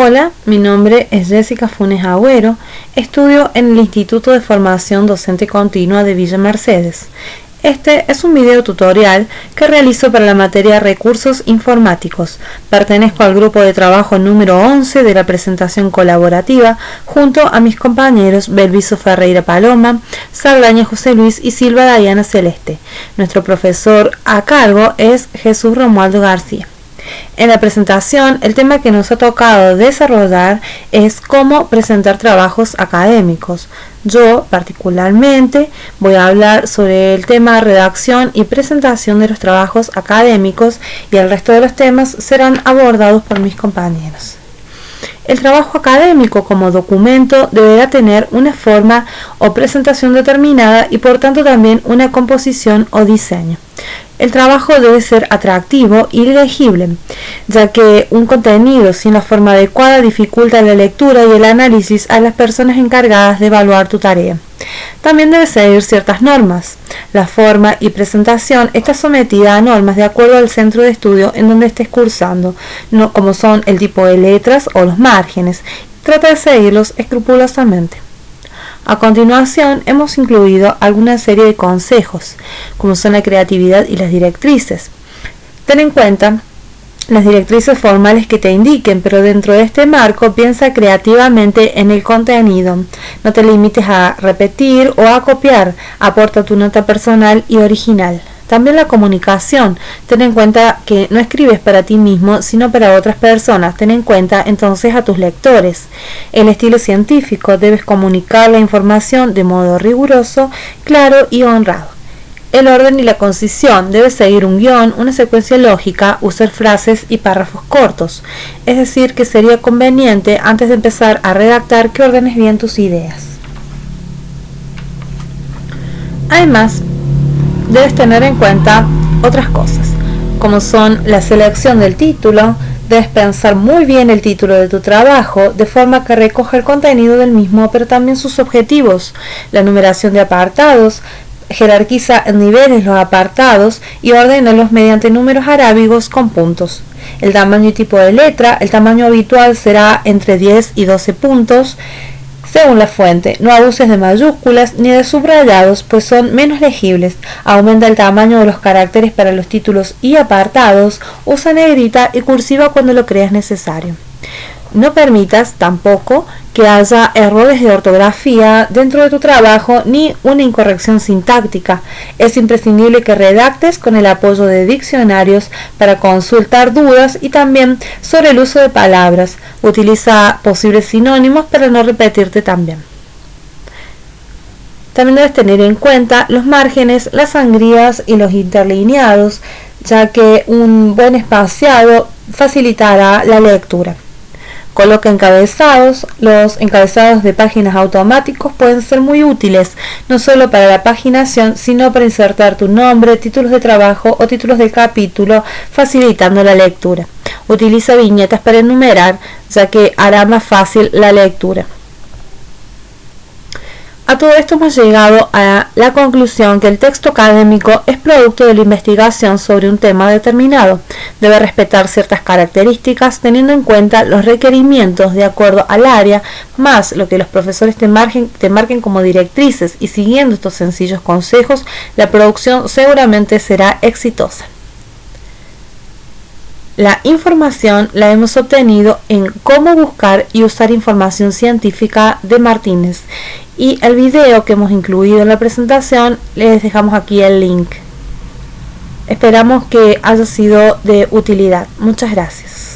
Hola, mi nombre es Jessica Funes Agüero, estudio en el Instituto de Formación Docente Continua de Villa Mercedes. Este es un video tutorial que realizo para la materia Recursos Informáticos. Pertenezco al grupo de trabajo número 11 de la presentación colaborativa junto a mis compañeros Belviso Ferreira Paloma, Saldaña José Luis y Silva Dayana Celeste. Nuestro profesor a cargo es Jesús Romualdo García. En la presentación, el tema que nos ha tocado desarrollar es cómo presentar trabajos académicos. Yo, particularmente, voy a hablar sobre el tema redacción y presentación de los trabajos académicos y el resto de los temas serán abordados por mis compañeros. El trabajo académico como documento deberá tener una forma o presentación determinada y por tanto también una composición o diseño. El trabajo debe ser atractivo y legible, ya que un contenido sin la forma adecuada dificulta la lectura y el análisis a las personas encargadas de evaluar tu tarea. También debe seguir ciertas normas. La forma y presentación está sometida a normas de acuerdo al centro de estudio en donde estés cursando, no como son el tipo de letras o los márgenes. Trata de seguirlos escrupulosamente. A continuación hemos incluido alguna serie de consejos, como son la creatividad y las directrices. Ten en cuenta las directrices formales que te indiquen, pero dentro de este marco piensa creativamente en el contenido. No te limites a repetir o a copiar, aporta tu nota personal y original. También la comunicación. Ten en cuenta que no escribes para ti mismo, sino para otras personas. Ten en cuenta entonces a tus lectores. El estilo científico. Debes comunicar la información de modo riguroso, claro y honrado. El orden y la concisión debe seguir un guion, una secuencia lógica, usar frases y párrafos cortos. Es decir, que sería conveniente antes de empezar a redactar que ordenes bien tus ideas. Además, debes tener en cuenta otras cosas, como son la selección del título, debes pensar muy bien el título de tu trabajo, de forma que recoja el contenido del mismo, pero también sus objetivos, la numeración de apartados, jerarquiza en niveles los apartados y los mediante números arábigos con puntos. El tamaño y tipo de letra, el tamaño habitual será entre 10 y 12 puntos, según la fuente, no abuses de mayúsculas ni de subrayados, pues son menos legibles. Aumenta el tamaño de los caracteres para los títulos y apartados. Usa negrita y cursiva cuando lo creas necesario. No permitas tampoco que haya errores de ortografía dentro de tu trabajo ni una incorrección sintáctica. Es imprescindible que redactes con el apoyo de diccionarios para consultar dudas y también sobre el uso de palabras. Utiliza posibles sinónimos para no repetirte también. También debes tener en cuenta los márgenes, las sangrías y los interlineados, ya que un buen espaciado facilitará la lectura. Coloca encabezados. Los encabezados de páginas automáticos pueden ser muy útiles, no solo para la paginación, sino para insertar tu nombre, títulos de trabajo o títulos de capítulo, facilitando la lectura. Utiliza viñetas para enumerar, ya que hará más fácil la lectura. A todo esto hemos llegado a la conclusión que el texto académico es producto de la investigación sobre un tema determinado. Debe respetar ciertas características teniendo en cuenta los requerimientos de acuerdo al área, más lo que los profesores te, marquen como directrices y siguiendo estos sencillos consejos, la producción seguramente será exitosa. La información la hemos obtenido en Cómo buscar y usar información científica de Martínez y el video que hemos incluido en la presentación les dejamos aquí el link. Esperamos que haya sido de utilidad. Muchas gracias.